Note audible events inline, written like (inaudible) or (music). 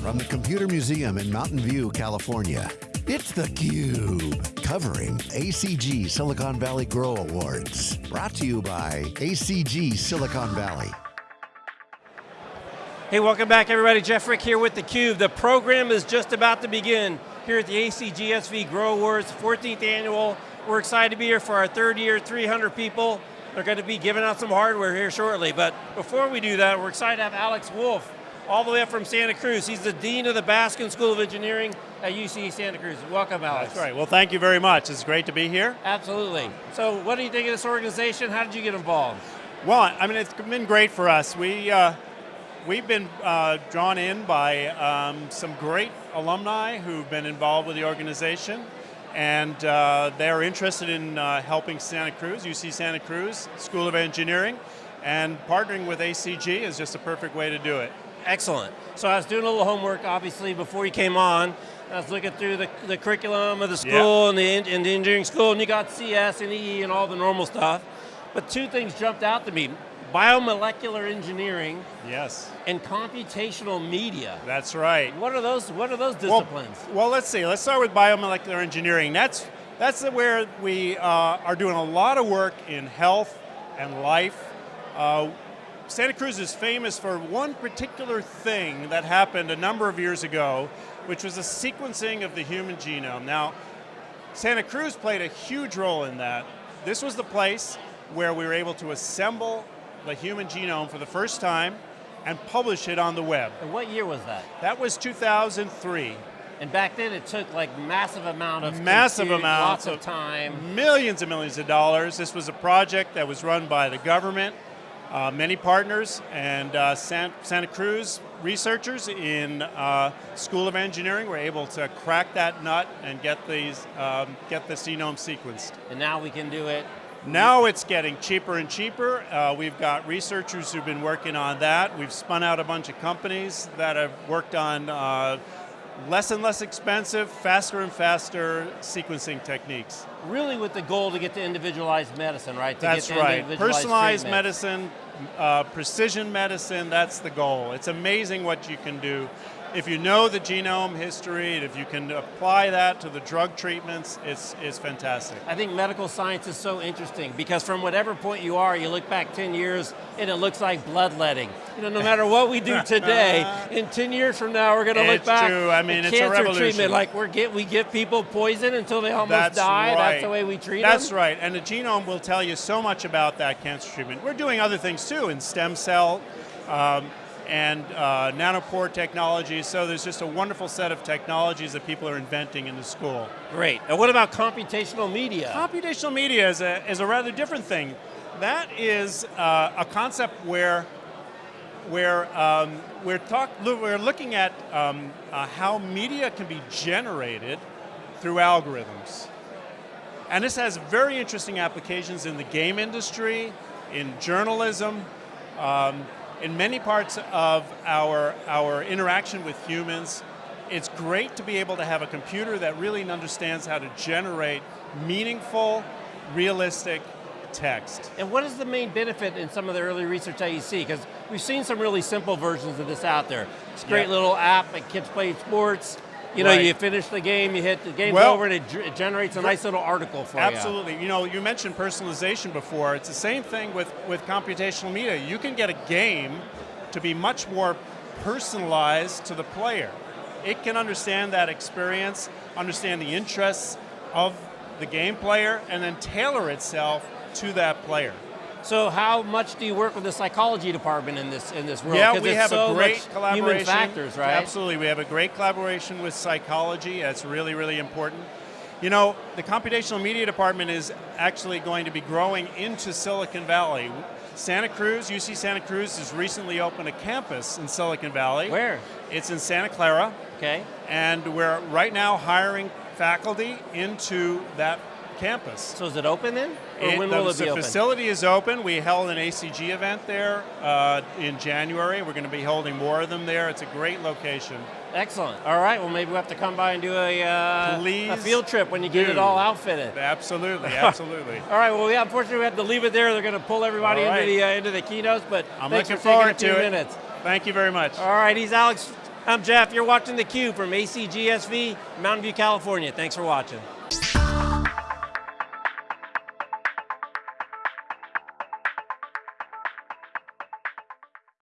from the Computer Museum in Mountain View, California. It's theCUBE, covering ACG Silicon Valley Grow Awards. Brought to you by ACG Silicon Valley. Hey, welcome back everybody. Jeff Frick here with theCUBE. The program is just about to begin here at the ACGSV Grow Awards, 14th annual. We're excited to be here for our third year, 300 people. They're going to be giving out some hardware here shortly, but before we do that, we're excited to have Alex Wolf, all the way up from Santa Cruz. He's the Dean of the Baskin School of Engineering at UC Santa Cruz. Welcome, Alex. That's right, well thank you very much. It's great to be here. Absolutely. So what do you think of this organization? How did you get involved? Well, I mean, it's been great for us. We, uh, we've been uh, drawn in by um, some great alumni who've been involved with the organization and uh, they're interested in uh, helping Santa Cruz, UC Santa Cruz School of Engineering, and partnering with ACG is just a perfect way to do it. Excellent. So I was doing a little homework, obviously, before you came on. I was looking through the, the curriculum of the school and, the, and the engineering school, and you got CS and EE and all the normal stuff. But two things jumped out to me biomolecular engineering. Yes. And computational media. That's right. What are those, what are those disciplines? Well, well let's see, let's start with biomolecular engineering. That's, that's where we uh, are doing a lot of work in health and life. Uh, Santa Cruz is famous for one particular thing that happened a number of years ago, which was the sequencing of the human genome. Now, Santa Cruz played a huge role in that. This was the place where we were able to assemble the human genome for the first time and publish it on the web. And what year was that? That was 2003. And back then it took like massive amount of massive compute, amounts of, of time. Millions and millions of dollars. This was a project that was run by the government, uh, many partners, and uh, San, Santa Cruz researchers in uh, School of Engineering were able to crack that nut and get these, um, get the genome sequenced. And now we can do it now it's getting cheaper and cheaper. Uh, we've got researchers who've been working on that. We've spun out a bunch of companies that have worked on uh, less and less expensive, faster and faster sequencing techniques. Really with the goal to get to individualized medicine, right? To that's right. Personalized treatment. medicine, uh, precision medicine, that's the goal. It's amazing what you can do if you know the genome history, and if you can apply that to the drug treatments, it's, it's fantastic. I think medical science is so interesting because from whatever point you are, you look back 10 years and it looks like bloodletting. You know, no matter what we do today, (laughs) in 10 years from now, we're going to look back true. I mean, it's cancer treatment, like we get, we give people poison until they almost That's die, right. that's the way we treat That's them? right, and the genome will tell you so much about that cancer treatment. We're doing other things too in stem cell, um, and uh, nanopore technologies, so there's just a wonderful set of technologies that people are inventing in the school. Great, and what about computational media? Computational media is a, is a rather different thing. That is uh, a concept where where um, we're, talk, we're looking at um, uh, how media can be generated through algorithms. And this has very interesting applications in the game industry, in journalism, um, in many parts of our, our interaction with humans, it's great to be able to have a computer that really understands how to generate meaningful, realistic text. And what is the main benefit in some of the early research that you see? Because we've seen some really simple versions of this out there. It's a great yeah. little app that kids play sports, you know, right. you finish the game, you hit the game well, over, and it, it, generates a nice little article for absolutely. you. Absolutely. You know, you mentioned personalization before. It's the same thing with, with computational media. You can get a game to be much more personalized to the player. It can understand that experience, understand the interests of the game player, and then tailor itself to that player. So how much do you work with the psychology department in this in this world? Yeah, we have so a great collaboration. Human factors, right? Absolutely, we have a great collaboration with psychology. That's really, really important. You know, the computational media department is actually going to be growing into Silicon Valley. Santa Cruz, UC Santa Cruz has recently opened a campus in Silicon Valley. Where? It's in Santa Clara. Okay. And we're right now hiring faculty into that campus. So is it open then? Or it, when will the, it be the open? facility is open. We held an ACG event there uh, in January. We're going to be holding more of them there. It's a great location. Excellent. All right, well maybe we'll have to come by and do a, uh, a field trip when you get it all outfitted. Absolutely, (laughs) absolutely. all right, well we unfortunately we have to leave it there. They're going to pull everybody right. into the uh, into the keynotes, but I'm thanks looking for forward taking a few to it. minutes. Thank you very much. All right, he's Alex I'm Jeff. You're watching theCUBE from ACGSV, Mountain View, California. Thanks for watching.